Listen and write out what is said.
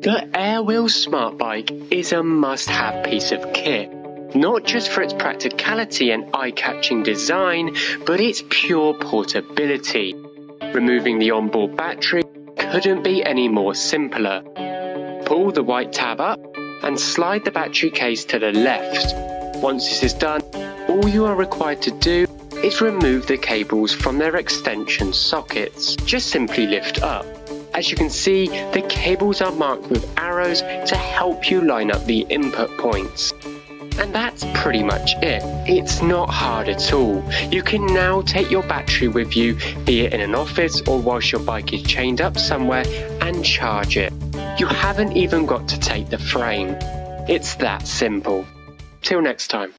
The Airwheel Smart Bike is a must-have piece of kit, not just for its practicality and eye-catching design, but its pure portability. Removing the onboard battery couldn't be any more simpler. Pull the white tab up and slide the battery case to the left. Once this is done, all you are required to do is remove the cables from their extension sockets. Just simply lift up. As you can see, the cables are marked with arrows to help you line up the input points. And that's pretty much it. It's not hard at all. You can now take your battery with you, be it in an office or whilst your bike is chained up somewhere, and charge it. You haven't even got to take the frame. It's that simple. Till next time.